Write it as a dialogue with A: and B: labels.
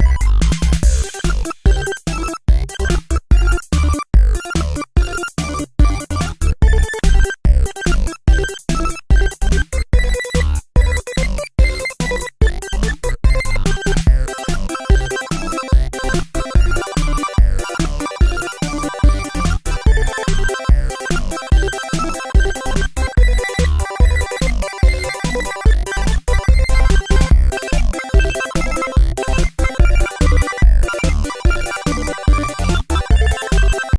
A: Bye.